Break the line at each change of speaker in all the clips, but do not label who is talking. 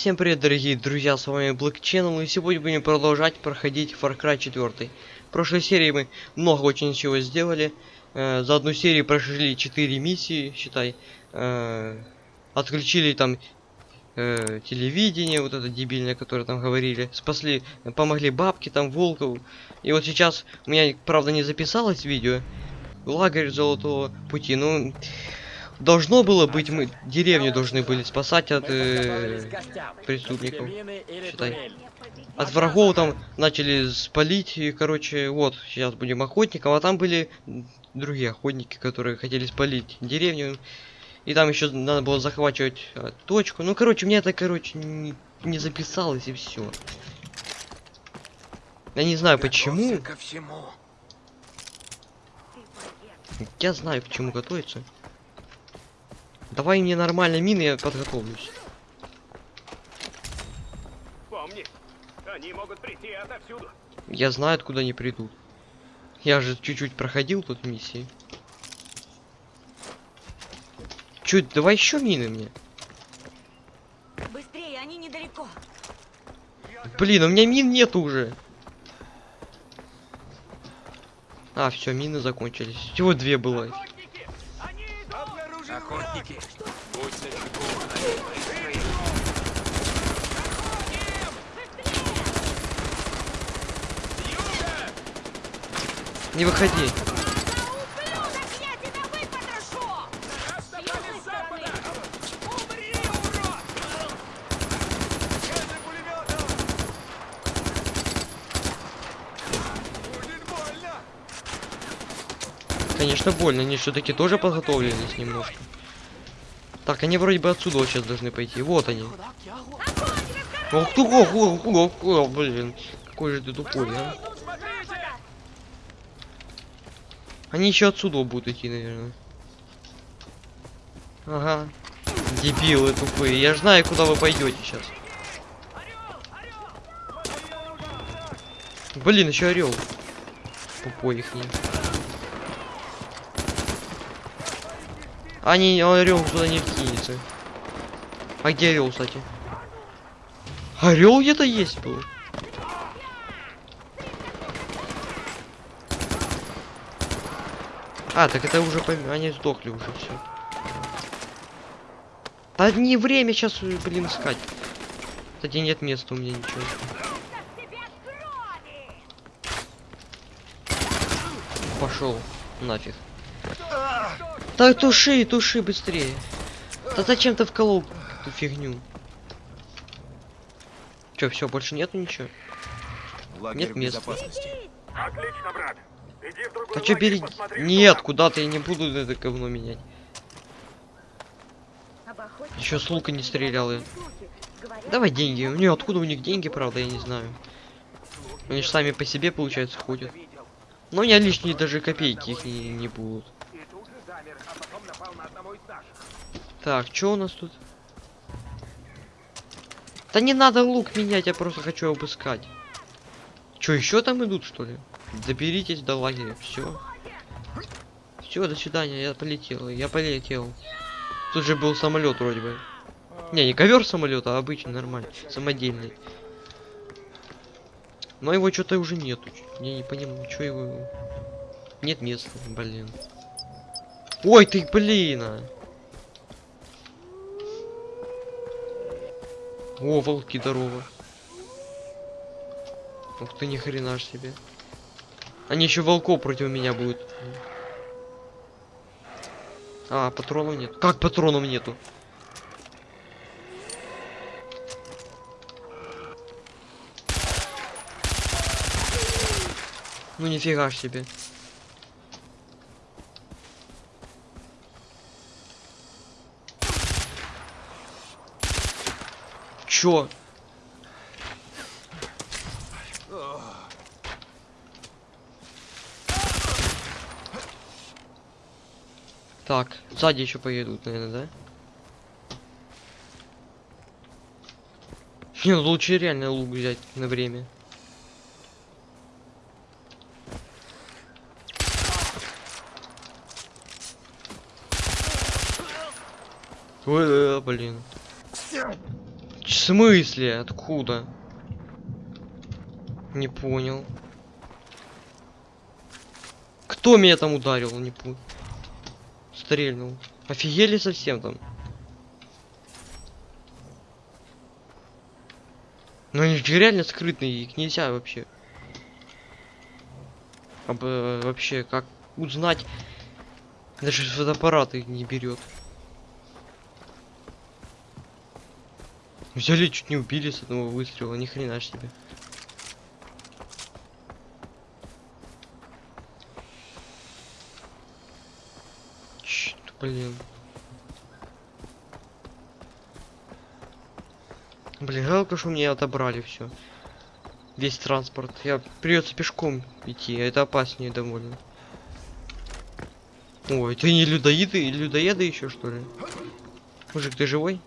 Всем привет, дорогие друзья, с вами Black Channel, и сегодня будем продолжать проходить Far Cry 4. В прошлой серии мы много очень чего сделали. Э, за одну серию прошли 4 миссии, считай. Э, отключили там э, телевидение, вот это дебильное, которое там говорили. Спасли, помогли бабки, там, волков. И вот сейчас, у меня, правда, не записалось видео. Лагерь Золотого Пути, ну... Должно было быть, мы деревню должны были спасать от э, преступников. Считай. От врагов там начали спалить, и, короче, вот, сейчас будем охотником, а там были другие охотники, которые хотели спалить деревню. И там еще надо было захватывать э, точку. Ну, короче, мне это, короче, не, не записалось и все. Я не знаю почему. Я знаю, к чему готовиться. Давай мне нормально мины, я подготовлюсь.
Помни, они могут прийти отовсюду.
Я знаю, откуда они придут. Я же чуть-чуть проходил тут миссии. Чуть, давай еще мины мне.
Быстрее, они недалеко.
Блин, у меня мин нет уже. А, все, мины закончились. Всего две было.
Охотники! Они идут!
Охотники. Будь начеку.
Не выходи.
Ублюдок, я тебя выпотрошу!
Напали с запада!
Умри,
Будет больно.
Конечно, больно. Они все-таки тоже подготовленись немножко. Так, они вроде бы отсюда сейчас должны пойти. Вот они. Ох ты, ох, ох, ох, ох, блин. Какой же ты тупой, а?
Тут смотрите!
Они еще отсюда будут идти, наверное. Ага. Дебилы тупые. Я знаю, куда вы пойдете сейчас. Блин, еще орел. Тупой их не. Они орел туда не вкинется. А где орел, кстати? Орел где-то есть был. А, так это уже пом- они сдохли уже все. Да не время сейчас, блин, искать. Кстати, нет места у меня ничего. Пошел нафиг. Да туши, туши быстрее. Да зачем ты вколол эту фигню? Че, все, больше нету ничего?
Лагерь
Нет места.
Отлично, брат.
А
лагерь,
бери?
посмотри,
Нет,
что
куда-то я не буду это говно менять. Еще с лука не стрелял я. Давай деньги. Не, откуда у них деньги, правда, я не знаю. Они же сами по себе, получается, ходят. Но у меня лишние даже копейки их не, не будут.
И тут же замер, а потом напал на одного из наших.
Так, что у нас тут? Да не надо лук менять, я просто хочу обыскать. Что, еще там идут, что ли? Доберитесь до лагеря. Все. Все, до свидания, я полетел. Я полетел. Тут же был самолет вроде бы. Не, не ковер самолета, а обычный, нормальный, самодельный. Но его что-то уже нету. Я не понимаю, что его. Нет места, блин. Ой, ты, блин! а. О, волки, здорово. Ух ты, ни хрена ж себе. Они еще волков против меня будут. А, патронов нет. Как патронов нету? Ну нифига ж себе. Чё? Так, сзади еще поедут, наверное, да? Не, лучше реально лук взять на время. Ой, э, блин. В смысле? Откуда? Не понял. Кто меня там ударил? Не понял. Стрельнул. Офигели совсем там. Ну они же реально скрытные, их нельзя вообще. Об, э, вообще, как узнать? Даже фотоаппарат их не берет. Взяли, чуть не убили с одного выстрела, ни хрена себе. Блин. Блин, жалко, что мне отобрали все. Весь транспорт. Я придется пешком идти, а это опаснее довольно. Ой, ты не людоеды, людоеды еще что ли? Мужик, ты живой?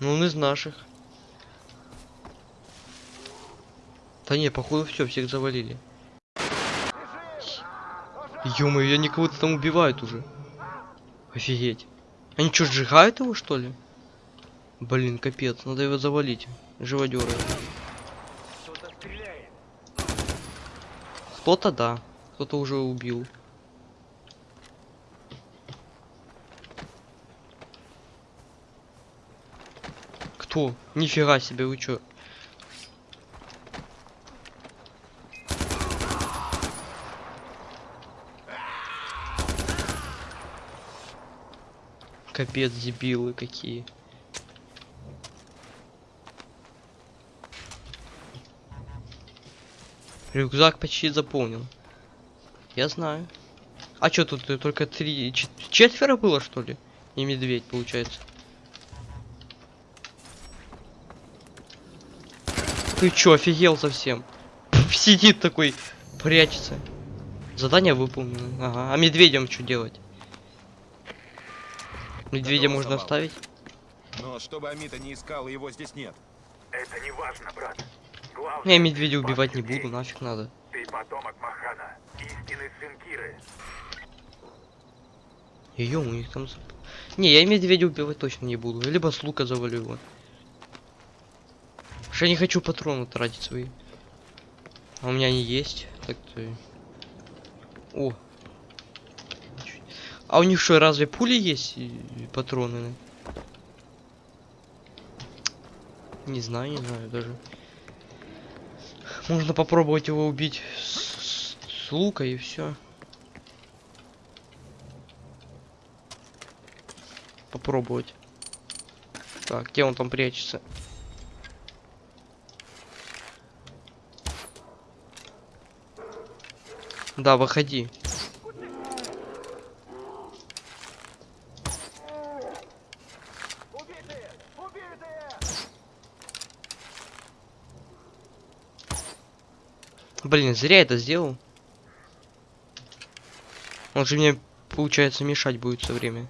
Ну, он из наших. Да не, походу все, всех завалили. Ё я никого-то там убивают уже. Офигеть. Они что, сжигают его, что ли? Блин, капец, надо его завалить. Живодеры.
Кто-то
да, кто-то уже убил. Кто? Нифига себе, вы чё? Капец, дебилы какие. Рюкзак почти заполнил. Я знаю. А чё тут э, только три... чет- четверо было, что ли? И медведь, получается. Ты чё, офигел совсем? Сидит такой, прячется. Задание выполнено. Ага. А медведям что делать? Медведя можно оставить?
Но чтобы Амита не искал, его здесь нет.
Это не важно, брат. Главное,
Я медведя
ты
убивать не буду, нафиг надо.
Ты потомок Махана, истинный сын Киры.
Ее у них там... Не, я медведя убивать точно не буду. Либо с лука завалю его. Что я не хочу патроны тратить свои. А у меня они есть. Так-то... О. А у них что, разве пули есть и и патроны? Не знаю, не знаю даже. Можно попробовать его убить с, с- с лука и все. Попробовать. Так, где он там прячется? Да, выходи. Блин, зря это сделал. Он же мне, получается, мешать будет все время.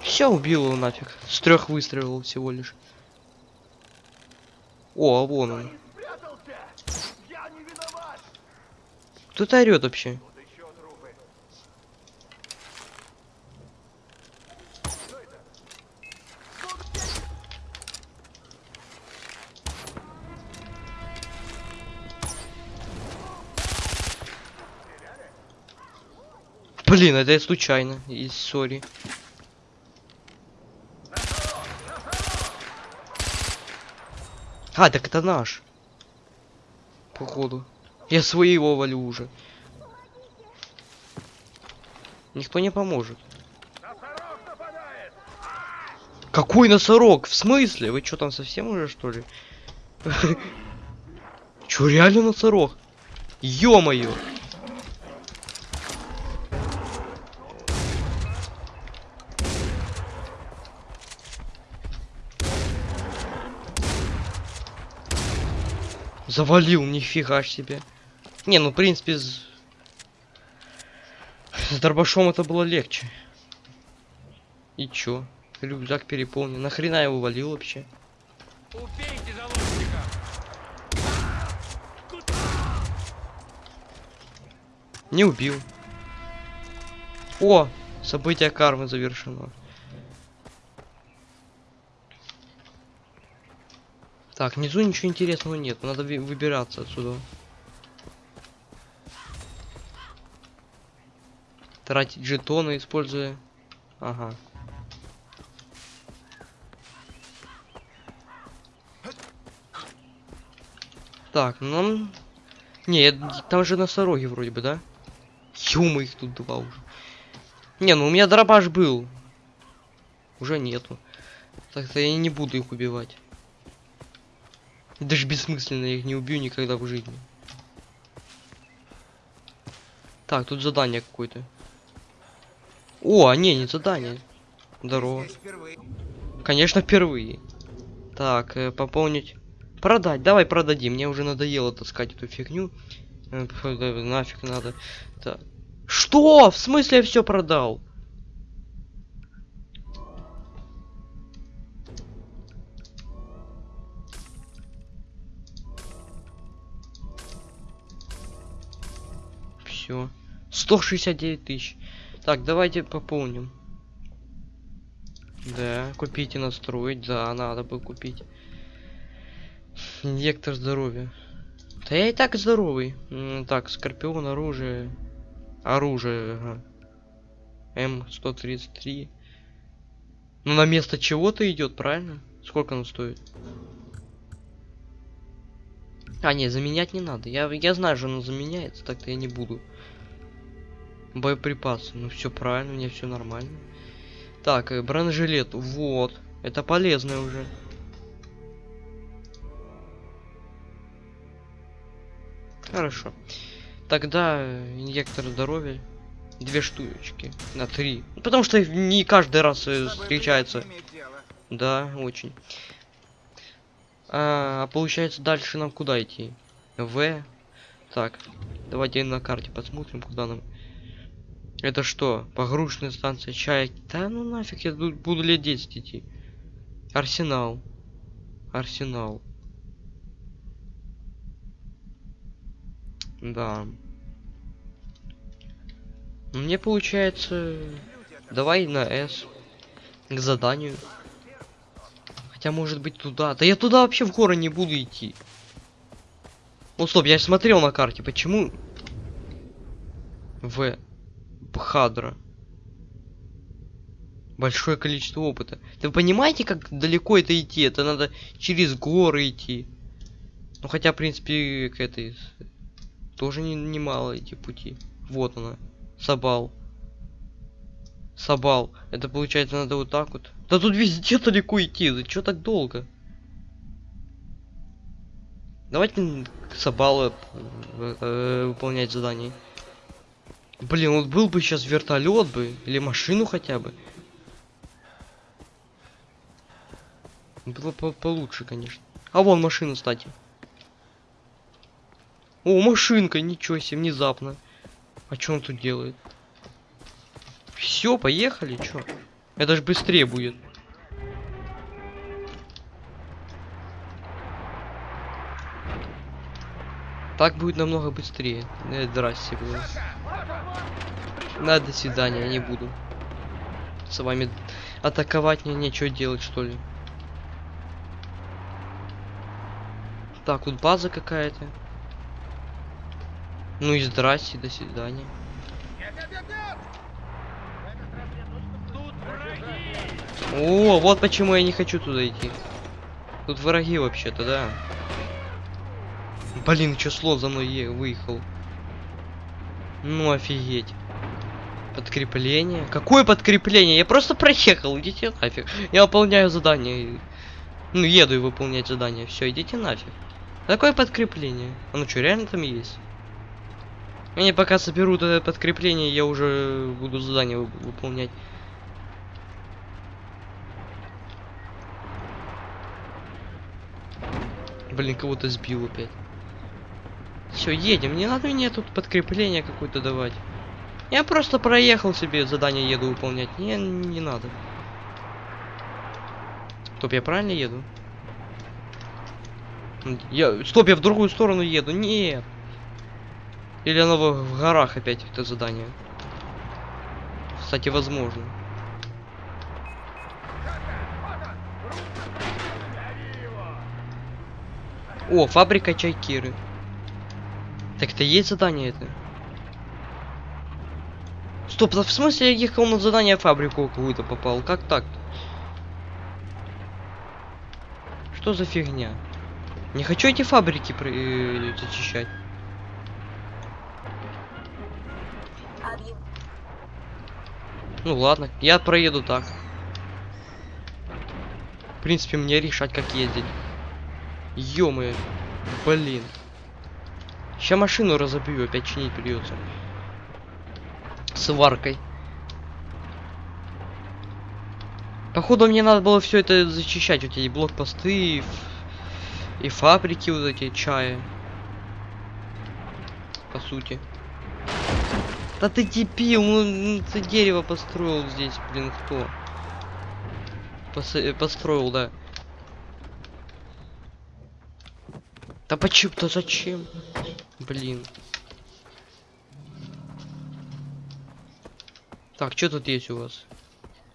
Все, убил его нафиг. С трех выстрелов всего лишь. О, а вон он.
Спрятался! Я не виноват!
Кто то орет вообще? Блин, это я случайно. И сори. А, так это наш. Походу. Я своего валю уже. Никто не поможет. Какой носорог? В смысле? Вы что там совсем уже что ли? Чё, реально носорог? Ё-моё! Завалил, нифига ж себе. Не, ну в принципе с... С дробашом это было легче. И чё? Рюкзак переполнен. Нахрена его валил вообще?
Убейте заложника!
Не убил. О! Событие кармы завершено. Так, внизу ничего интересного нет. Надо выбираться отсюда. Тратить жетоны, используя... Ага. Так, нам... Не, там же носороги вроде бы, да? Юма их тут два уже. Не, ну у меня дробаш был. Уже нету. Так-то я не буду их убивать. Даже бессмысленно, я их не убью никогда в жизни. Так, тут задание какое-то. О, а не, не задание. Здорово. Конечно, впервые. Так, э, пополнить. Продать. Давай продадим. Мне уже надоело таскать эту фигню. Э, Нафиг надо. Так. Что? В смысле я все продал? Все. 169 тысяч. Так, давайте пополним. Да, купить и настроить. Да, надо бы купить. Инъектор здоровья. Да я и так здоровый. Так, скорпион, оружие. Оружие, ага. М133. Ну на место чего-то идет, правильно? Сколько оно стоит? А, не, заменять не надо. Я, я знаю, что оно заменяется, так-то я не буду. Боеприпасы. Ну все правильно, меня все нормально. Так, э, бронежилет. Вот. Это полезно уже. Хорошо. Тогда э, инъектор здоровья. Две штучки. На три. Ну, Потому что не каждый раз э, встречается. Да, очень. А, а получается дальше нам куда идти? В. Так, давайте на карте посмотрим, куда нам. Это что? Погрузочная станция чайки. Да ну нафиг, я тут буду лет 10 идти. Арсенал. Арсенал. Да. Мне получается... Давай на S. К заданию. Хотя может быть туда. Да я туда вообще в горы не буду идти. Ну стоп, я смотрел на карте. Почему? В. Бхадра. Большое количество опыта. Вы понимаете, как далеко это идти? Это надо через горы идти. Ну хотя, в принципе, к этой... Тоже не- немало эти пути. Вот она. Сабал. Сабал. Это получается надо вот так вот. Да тут везде далеко идти. Да чё так долго? Давайте к Сабалу э, э, выполнять задание. Блин, вот был бы сейчас вертолет бы, или машину хотя бы. Было по получше, конечно. А вон машина, кстати. О, машинка, ничего себе, внезапно. А что он тут делает? Все, поехали, чё? Это ж быстрее будет. Так будет намного быстрее. Э, здрасте, блин. Да, до свидания, не буду. С вами атаковать мне нечего делать, что ли. Так, вот база какая-то. Ну и здрасте, до свидания. О, вот почему я не хочу туда идти. Тут враги вообще-то, да. Блин, чё слот за мной выехал? Ну офигеть. Подкрепление? Какое подкрепление? Я просто проехал, идите нафиг. Я выполняю задание. Ну, еду и выполнять задание. Все, идите нафиг. Какое подкрепление? А ну что, реально там есть? Они пока соберут это подкрепление, я уже буду задание вы- выполнять. Блин, кого-то сбил опять. Все, едем. Не надо мне тут подкрепление какое-то давать. Я просто проехал себе, задание еду выполнять. Не, не надо. Стоп, я правильно еду? Я... Стоп, я в другую сторону еду. Нет. Или оно в, в горах опять это задание. Кстати, возможно. О, фабрика чайкиры. Так это есть задание это? Стоп, да в смысле я ехал на задание фабрику какую-то попал? Как так? Что за фигня? Не хочу эти фабрики про- э, зачищать. Ну ладно, я проеду так. В принципе, мне решать, как ездить. ё блин. Сейчас машину разобью, опять чинить придется. Сваркой. Походу мне надо было все это зачищать, вот эти блокпосты и, и фабрики вот эти чая. По сути. Да ты дебил, ну, ну ты дерево построил здесь, блин, кто? Пос- э, построил, да. Да почему? Да зачем? Блин. Так, что тут есть у вас?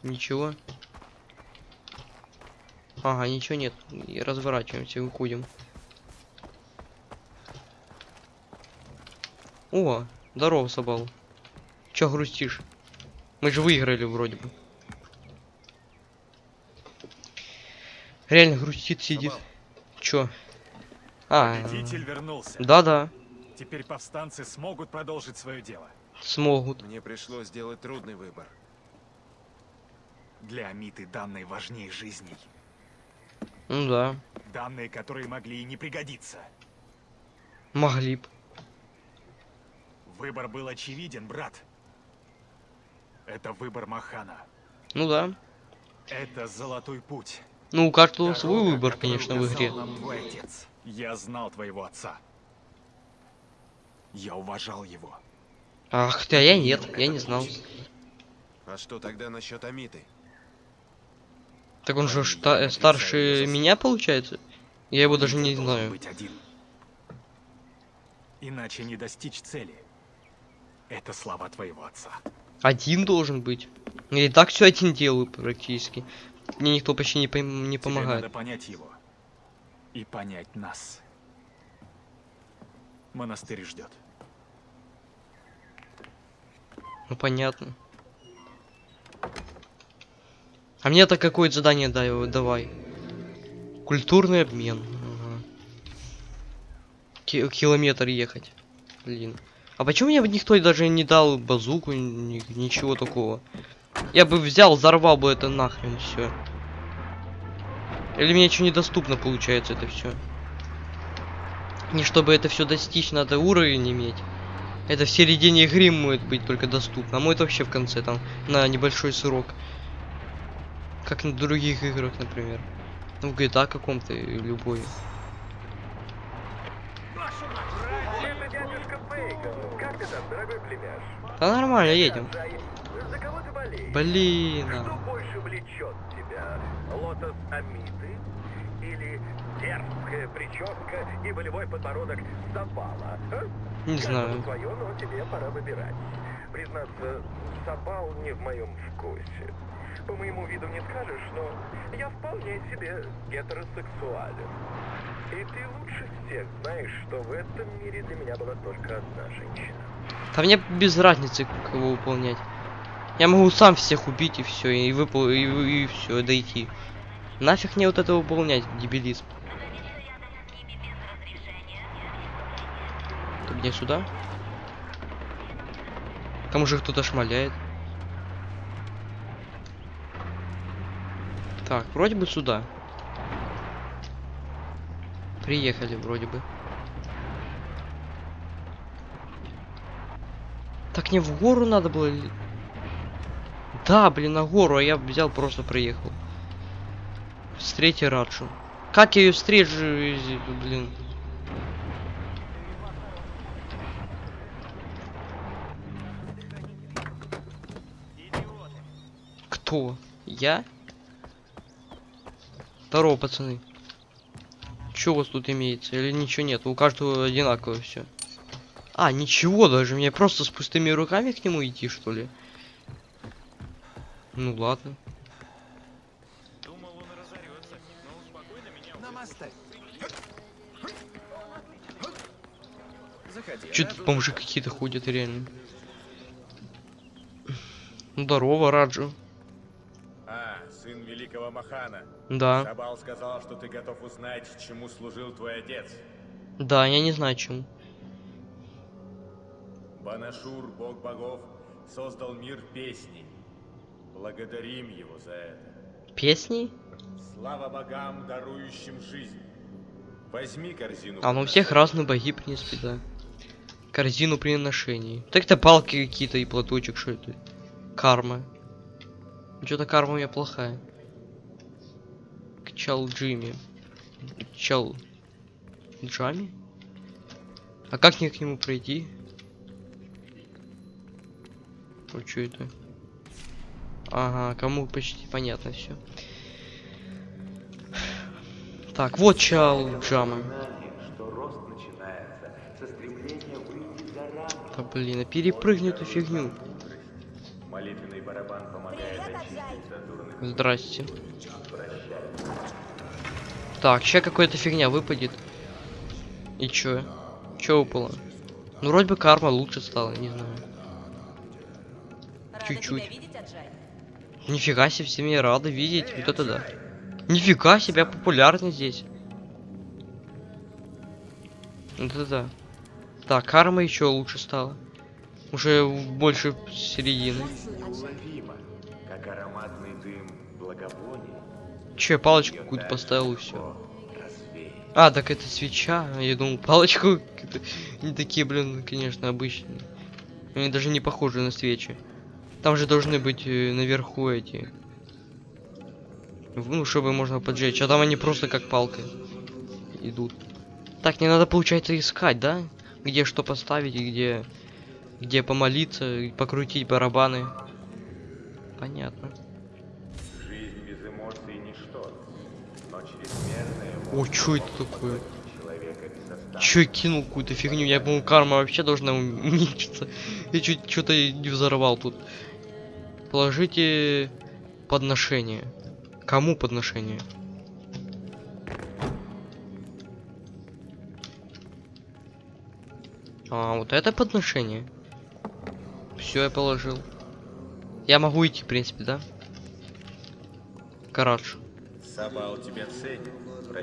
Ничего. Ага, ничего нет. И разворачиваемся, выходим. О, здорово, Собал. Чё грустишь? Мы же выиграли вроде бы. Реально грустит, сидит.
Собал,
Чё? А,
Победитель вернулся.
да-да,
Теперь повстанцы смогут продолжить свое дело.
смогут.
Мне пришлось сделать трудный выбор.
Для Амиты данные важнее жизней.
Ну да,
Данные, которые могли и не пригодиться.
могли б.
Выбор был очевиден, брат. Это выбор Махана.
Ну да.
Это золотой путь.
Ну, у каждого свой выбор, конечно, в игре.
нам твой отец. Я знал твоего отца. Я уважал его.
Ах ты, а я нет, я не знал.
А что тогда насчет Амиты?
Так он же шта- э, старше меня, получается? Я его даже не знаю.
быть один. Иначе не достичь цели. Это слова твоего отца.
Один должен быть. Я и так все один делаю практически. Мне никто почти не, пом- не
Тебе
помогает.
надо понять его. И понять нас. Монастырь ждет.
Ну понятно. А мне-то какое задание дай, давай. Культурный обмен. Ага. Ки- километр ехать. Блин. А почему мне никто даже не дал базуку, ни- ничего такого? Я бы взял, взорвал бы это нахрен все. Или мне что недоступно получается это все? Не чтобы это все достичь, надо уровень иметь. Это в середине игры может быть только доступно, а может вообще в конце там на небольшой срок. Как на других играх, например. Ну, в GTA каком-то любой. Да нормально, едем. Блин. А.
Или дерзкая прическа и волевой подбородок Сапала? а?
Не
Каждому
знаю.
свое, но тебе пора выбирать. Признаться, Сапал не в моем вкусе. По моему виду не скажешь, но я вполне себе гетеросексуален. И ты лучше всех знаешь, что в этом мире для меня была только одна женщина.
Да мне без разницы, кого выполнять. Я могу сам всех убить и все, и выпол... и, все, дойти. Нафиг мне вот это выполнять, дебилизм. Ты мне сюда? Там уже кто-то шмаляет. Так, вроде бы сюда. Приехали вроде бы. Так не в гору надо было Да, блин, на гору, а я взял, просто проехал. Встреть Раджу. Как я ее встречу, блин? Кто? Я? Здорово, пацаны. Что у вас тут имеется? Или ничего нет? У каждого одинаково все. А, ничего даже. Мне просто с пустыми руками к нему идти, что ли? Ну ладно. Че тут бомжи какие-то ходят реально? Ну, Здорово, Раджу.
А, сын великого Махана.
Да,
Сабал сказал, что ты готов узнать, чему служил твой отец.
да, я не знаю чему.
Банашур, бог богов, создал мир песней. Благодарим его за это.
Песни?
Слава богам, дарующим жизнь. Возьми корзину.
А, ну у всех разные боги, принципе, да. Корзину приношений. Так это палки какие-то и платочек, что это? Карма. Что-то карма у меня плохая. Чал Джимми. Чал... Джами? А как мне к нему пройти? Вот что это? Ага, кому почти понятно все. Так, вот Чал Джама. Да блин, а перепрыгни эту фигню.
Молитвенный барабан помогает очистить.
Здрасте. Так, сейчас какая-то фигня выпадет. И чё? Чё выпало? Ну, вроде бы карма лучше стала, не знаю.
Рада
Чуть-чуть.
тебя видеть, Аджай.
Нифига себе, все меня рады видеть. Вот это да. Нифига себе, популярный здесь. Вот это да. Так, карма еще лучше стала. Уже больше середины.
Как ароматный дым.
Че, палочку какую-то поставил и все. А, так это свеча. Я думал, палочку. Не такие, блин, конечно, обычные. Они даже не похожи на свечи. Там же должны быть э, наверху эти. Ну, чтобы можно поджечь. А там они просто как палка идут. Так, не надо, получается, искать, да? Где что поставить и где... Где помолиться, покрутить барабаны. Понятно.
Жизнь без эмоций ничто. Но
О, чё это такое? Чё я кинул какую-то фигню? Я думал, карма вообще должна уменьшиться. Я чуть что-то не взорвал тут. Положите подношение. Кому подношение? А, вот это подношение. Все, я положил. Я могу идти, в принципе, да? Карадж.
Сабал тебя ценит.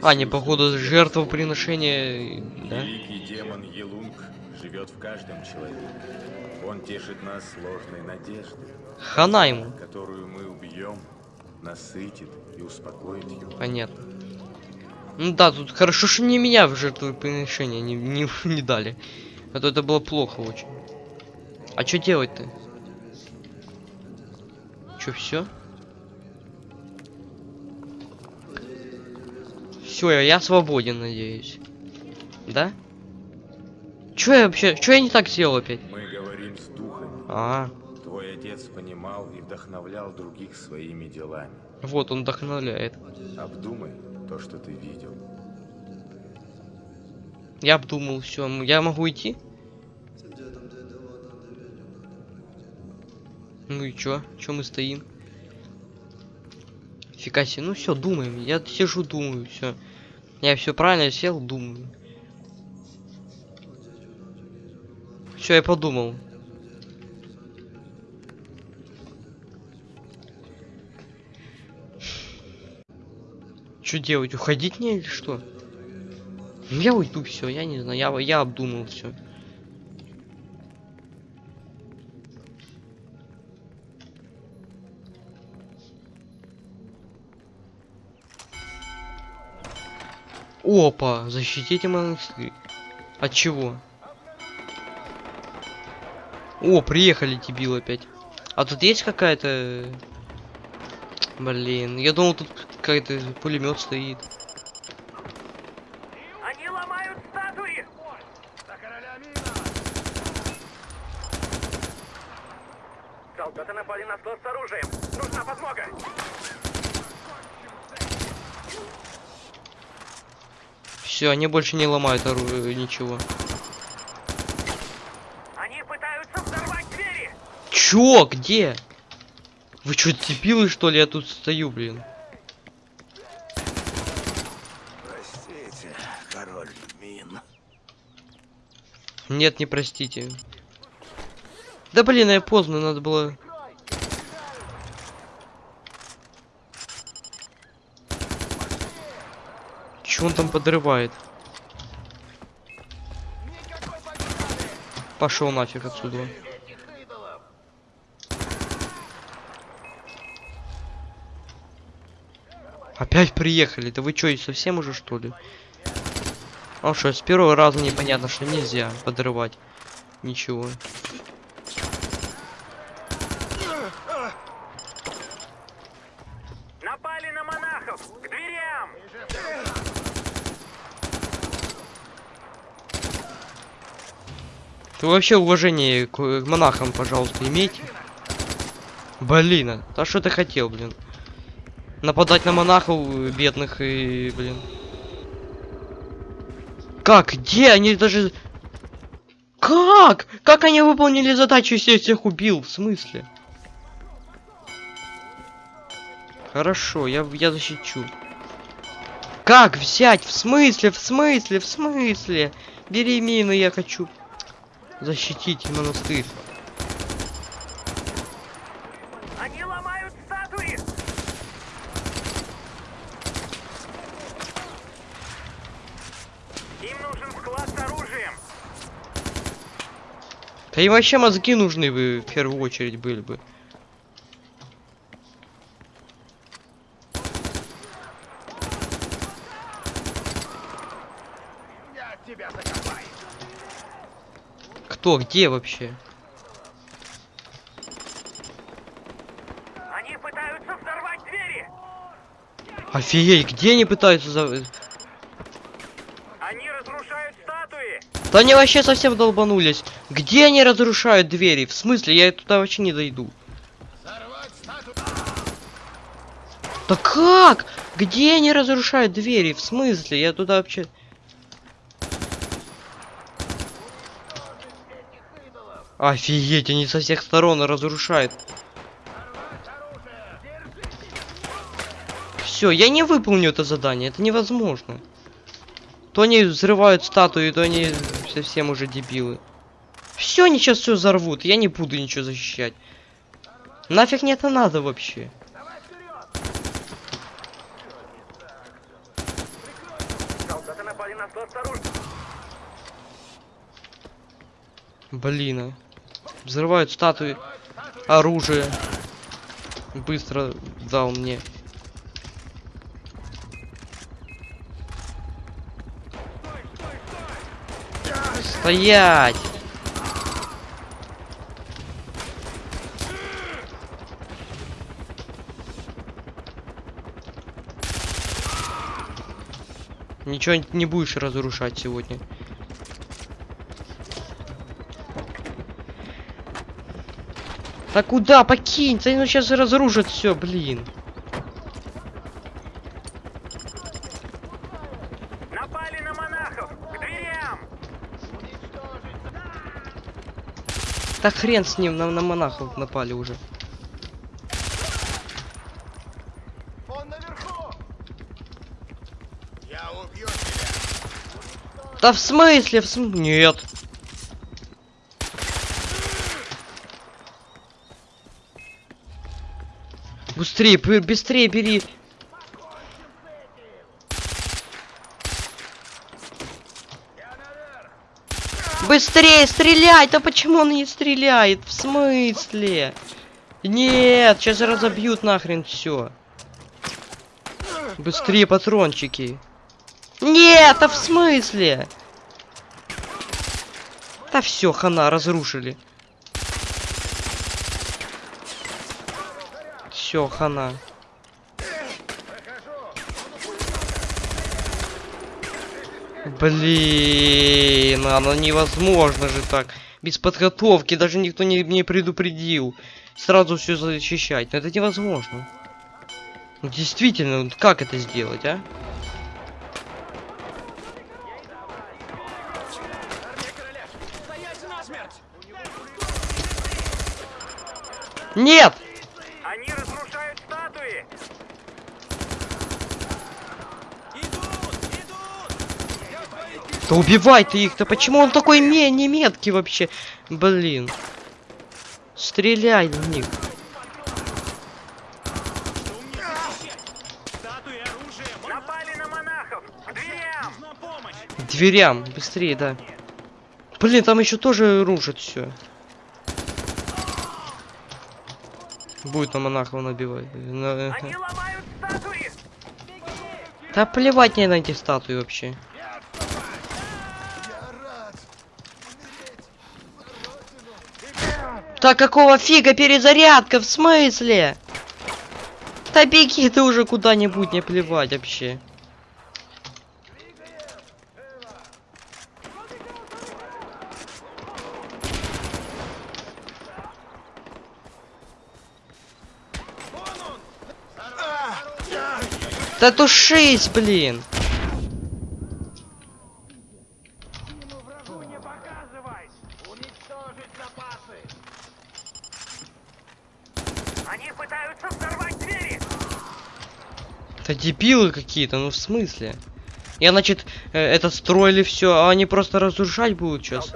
А, не, походу, жертвоприношение, да?
Великий демон Елунг живет в каждом человеке. Он тешит нас сложной надеждой,
Хана ему.
которую мы убьем, насытит и успокоит его.
Понятно. Ну да, тут хорошо, что не меня в жертвоприношение не, не, не дали. А то это было плохо очень. А что делать-то? Че, все? Все, я, я свободен, надеюсь. Да? Че я вообще, что я не так сделал опять?
Мы говорим с духами.
А,
Твой отец понимал и вдохновлял других своими делами.
вот он вдохновляет.
Обдумай то, что ты видел.
Я обдумал все. Я могу идти? Ну и чё? Чё мы стоим? Фига себе, ну все, думаем. Я сижу, думаю, все. Я все правильно сел, думаю. Все, я подумал. Что делать? Уходить мне или что? Ну я уйду, все, я не знаю, я, я обдумал все. Опа, защитите монастырь. От чего? О, приехали дебил опять. А тут есть какая-то... Блин, я думал тут какой-то пулемет стоит.
Они ломают статуи! Солдаты напали на склад с оружием. Нужна подмога!
Все, они больше не ломают оружие, ничего.
Они пытаются взорвать двери!
Чё? Где? Вы что, дебилы, что ли? Я тут стою, блин.
Простите, король Мин.
Нет, не простите. Да блин, я поздно, надо было... он там подрывает? Пошел нафиг отсюда. Опять приехали? Да вы чё, совсем уже что ли? А что, с первого раза непонятно, что нельзя подрывать. Ничего.
Напали на монахов! К дверям!
Ты вообще уважение к, монахам, пожалуйста, имейте. Блин, а что ты хотел, блин? Нападать на монахов э, бедных и, блин. Как? Где? Они даже... Как? Как они выполнили задачу, если я всех убил? В смысле? Хорошо, я, я защищу. Как взять? В смысле? В смысле? В смысле? Бери мину, я хочу защитить монастырь.
Они ломают статуи! Им нужен склад с оружием!
Да и вообще мозги нужны бы в первую очередь были бы. Кто? Где вообще?
Они пытаются взорвать двери!
Офигеть, где они пытаются за...
Они разрушают статуи!
Да они вообще совсем долбанулись. Где они разрушают двери? В смысле, я туда вообще не дойду. Да как? Где они разрушают двери? В смысле? Я туда вообще... Офигеть, они со всех сторон разрушают. Все, я не выполню это задание, это невозможно. То они взрывают статуи, то они совсем уже дебилы. Все, они сейчас все взорвут, я не буду ничего защищать. Нафиг мне это надо вообще?
Солдаты напали на склад с оружием!
Блин, а. Взрывают статуи, оружие. Быстро дал мне. Стоять! Ничего не будешь разрушать сегодня. Да куда? Покинь! Да ну сейчас разрушат все, блин.
Напали на монахов! К дверям!
Да хрен с ним, на, на монахов напали уже.
Я убью тебя!
Да в смысле? В см... Нет. Быстрее, быстрее бери. Быстрее стрелять! Да почему он не стреляет? В смысле? Нет, сейчас разобьют нахрен все. Быстрее патрончики. Нет, а в смысле? Да все, хана, разрушили. Все, хана. Блин, оно невозможно же так. Без подготовки, даже никто не, не предупредил. Сразу все защищать. Ну, это невозможно. Ну, действительно, как это сделать, а? Нет!
Они разрушают статуи!
Да убивай ты их-то, почему он такой ме не меткий вообще? Блин. Стреляй в них.
Дверям!
Быстрее, да. Блин, там еще тоже рушат все. Будет на монахов набивать. На-
статуи!
Да плевать мне на эти статуи вообще. Да какого фига перезарядка? В смысле? Да беги ты уже куда-нибудь, не плевать вообще. Да тушись, блин.
Они пытаются взорвать двери!
Да дебилы какие-то, ну в смысле? Я, значит, э, это строили все, а они просто разрушать будут сейчас.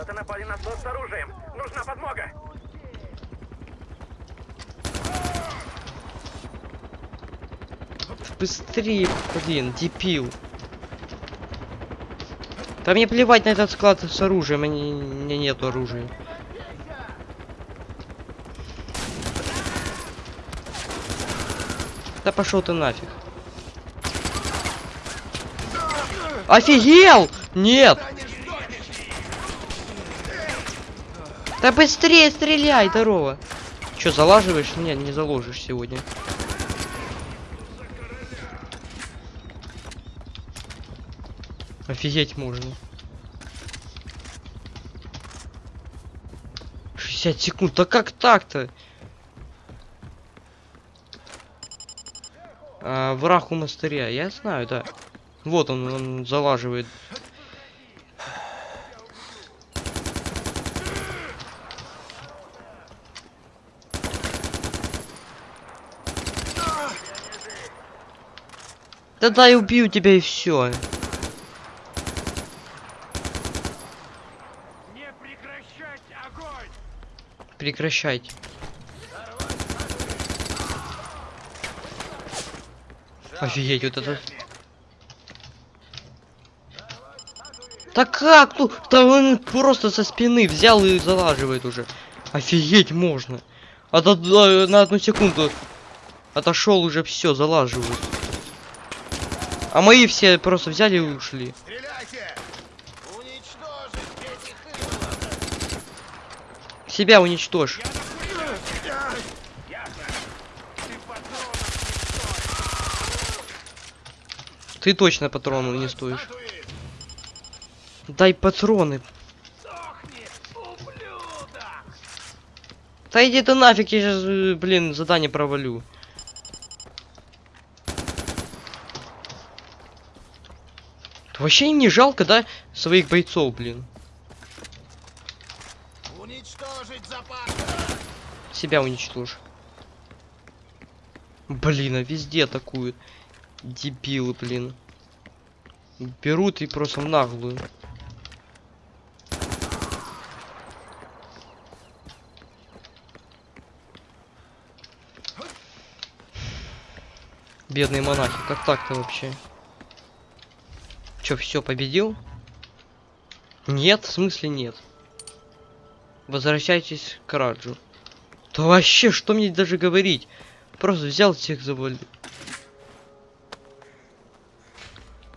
Быстрее, блин, дебил. Да мне плевать на этот склад с оружием, у меня нету оружия. Да пошел ты нафиг. Офигел! Нет! Да быстрее стреляй, здорово! Че, залаживаешь? Нет, не заложишь сегодня. Офигеть можно. 60 секунд, да как так-то? А, враг у монастыря, я знаю, да. Вот он, он залаживает. Да дай убью тебя и все.
Не прекращать огонь!
Прекращайте. Офигеть, вот это. Да как тут? Да он просто со спины взял и залаживает уже. Офигеть можно. А то на одну секунду отошел уже все, залаживают. А мои все просто взяли и ушли. Себя уничтожь. Ты точно патронов не стоишь. Дай патроны. Да иди ты нафиг, я сейчас, блин, задание провалю. Вообще им не жалко, да, своих бойцов, блин.
Уничтожить запас!
Себя уничтожь. Блин, а везде атакуют. Дебилы, блин. Берут и просто в наглую. Бедные монахи, как так-то вообще? Чё, все победил? Нет, в смысле нет. Возвращайтесь к Раджу. Да вообще, что мне даже говорить? Просто взял всех завалил.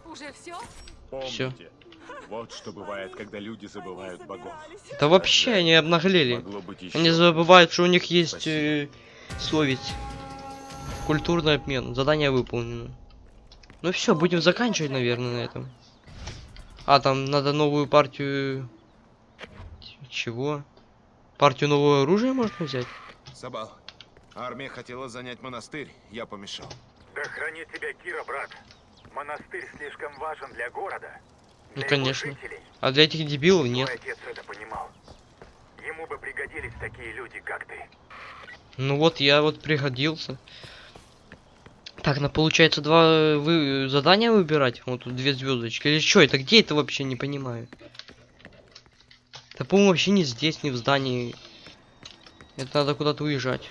Уже все?
Помните, вот что бывает, когда люди забывают богов.
Да вообще они обнаглели. Они забывают, что у них есть э, совесть. Культурный обмен. Задание выполнено. Ну все, будем заканчивать, наверное, на этом. А, там надо новую партию... Чего? Партию нового оружия можно взять?
Сабал, армия хотела занять монастырь, я помешал.
Да хранит тебя Кира, брат. Монастырь слишком важен для города.
Ну,
для его
конечно.
жителей.
А для этих дебилов нет.
Твой отец это понимал. Ему бы пригодились такие люди, как ты.
Ну вот, я вот пригодился. Так, на получается два э, вы задания выбирать. Вот тут две звездочки. Или что это? Где это вообще не понимаю? Да по-моему вообще не здесь, не в здании. Это надо куда-то уезжать.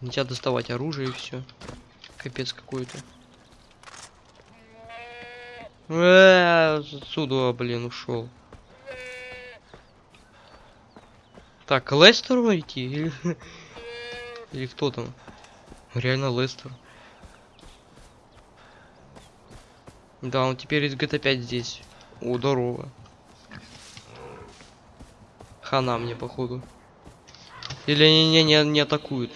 Нельзя доставать оружие и все. Капец какой-то. Э, Отсюда, блин, ушел. Так, к Лестеру идти? Или, кто там? Реально Лестер. Да, он теперь из GTA 5 здесь. О. Хана мне, походу. Или они не, не, не атакуют.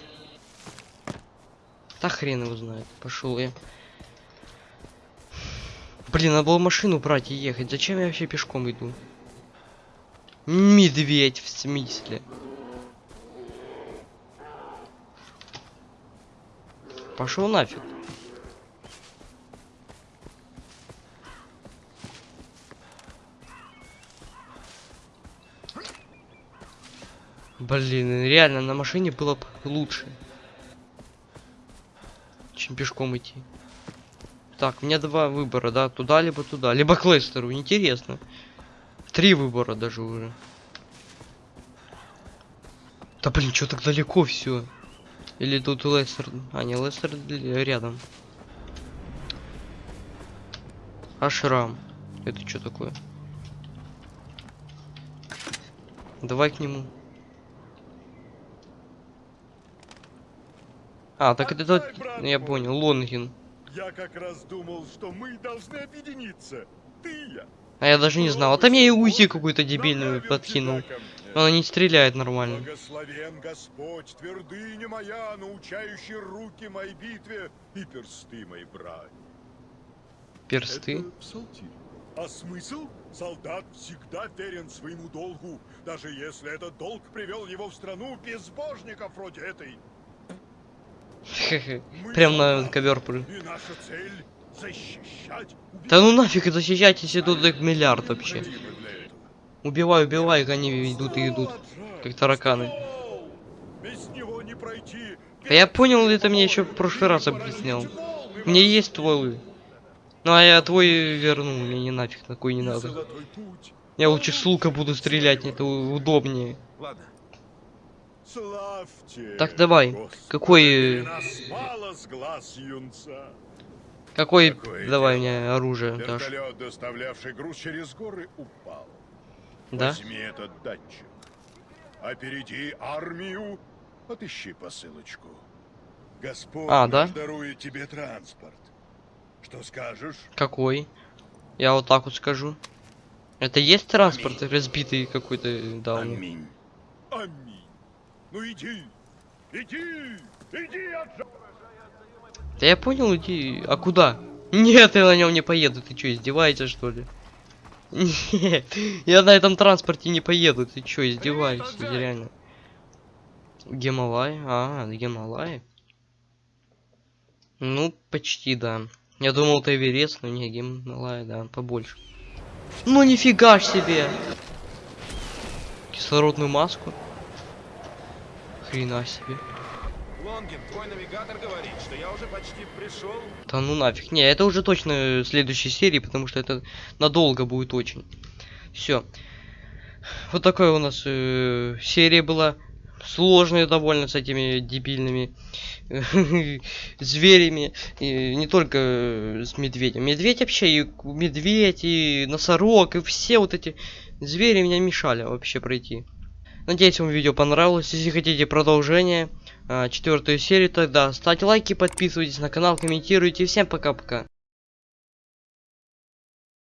Да хрен его знает. Пошел я. Блин, надо было машину брать и ехать. Зачем я вообще пешком иду? Медведь в смысле? Пошел нафиг. Блин, реально на машине было бы лучше, чем пешком идти. Так, у меня два выбора, да, туда либо туда, либо к Лестеру. Интересно. Три выбора даже уже. Да блин, что так далеко все? Или тут Лестер? А, не, Лестер рядом. Ашрам. Это что такое? Давай к нему. А, так это тот, я понял, Лонгин.
Я как раз думал, что мы должны объединиться. Ты и я.
А я даже не знал. А там я и УЗИ какую-то дебильную подкинул. Она не стреляет нормально.
Благословен Господь, твердыня моя, научающий руки моей битве и персты моей брани.
Персты.
Это псалтирь. А смысл? Солдат всегда верен своему долгу, даже если этот долг привел его в страну безбожников вроде этой.
Прям на ковер прыг.
И наша цель защищать.
Да ну нафиг защищать, если тут их миллиард вообще. Убивай, убивай, как они идут и идут. Как тараканы. Да я понял, ты мне еще в прошлый раз объяснял. Меня есть стволы. Ну а я твой верну, мне не нафиг такой не надо. Я лучше с лука буду стрелять, это удобнее. Так, давай. Какой,
юнца.
какой, давай мне оружие.
Вертолет, доставлявший груз через горы, упал.
Да?
Возьми этот датчик. Опереди армию, отыщи посылочку. Господь
А, да?
дарует тебе транспорт. Что скажешь?
Какой? Я вот так вот скажу. Это есть транспорт разбитый какой-то, да, он.
Аминь. Аминь. Ну иди, иди, иди от
Да я понял, иди. А куда? Нет, я на нем не поеду. Ты что, издеваешься что ли? Нет, я на этом транспорте не поеду. Ты что, издеваешься, реально? Гималай? А, Гималай. Ну, почти, да. Я думал, это Эверест, но не Гималай, да, побольше. Ну нифига ж себе! Кислородную маску. Хрена себе.
Лонгин, твой навигатор говорит, почти пришел.
Да ну нафиг. Не, это уже точно в следующей серии, потому что это надолго будет очень. Все. Вот такая у нас э, серия была. Сложная довольно с этими дебильными зверями. И не только э, с медведем. Медведь вообще, и медведь, и носорог, и все вот эти звери меня мешали вообще пройти. Надеюсь, вам видео понравилось. Если хотите продолжение, четвертую серию, тогда ставьте лайки, подписывайтесь на канал, комментируйте. Всем пока-пока.